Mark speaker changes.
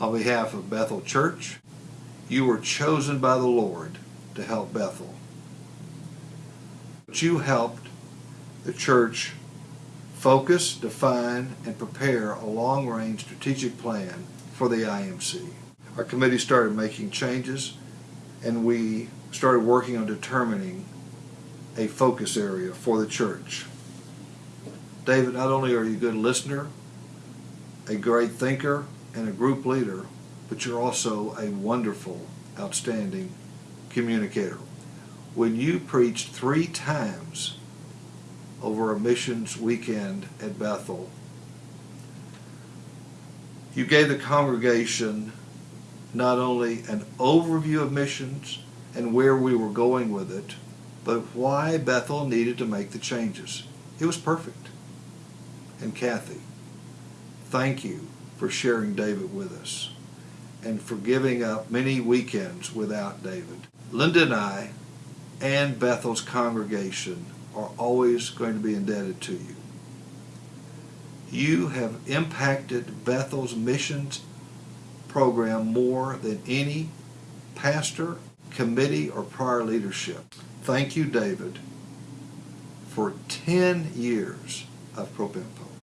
Speaker 1: On behalf of Bethel Church, you were chosen by the Lord to help Bethel. But you helped the church focus, define, and prepare a long-range strategic plan for the IMC. Our committee started making changes and we started working on determining a focus area for the church. David, not only are you a good listener, a great thinker, and a group leader, but you're also a wonderful, outstanding communicator. When you preached three times over a missions weekend at Bethel, you gave the congregation not only an overview of missions and where we were going with it, but why Bethel needed to make the changes. It was perfect. And Kathy, thank you for sharing David with us and for giving up many weekends without David. Linda and I and Bethel's congregation are always going to be indebted to you. You have impacted Bethel's missions program more than any pastor, committee, or prior leadership. Thank you, David, for 10 years of Propempo.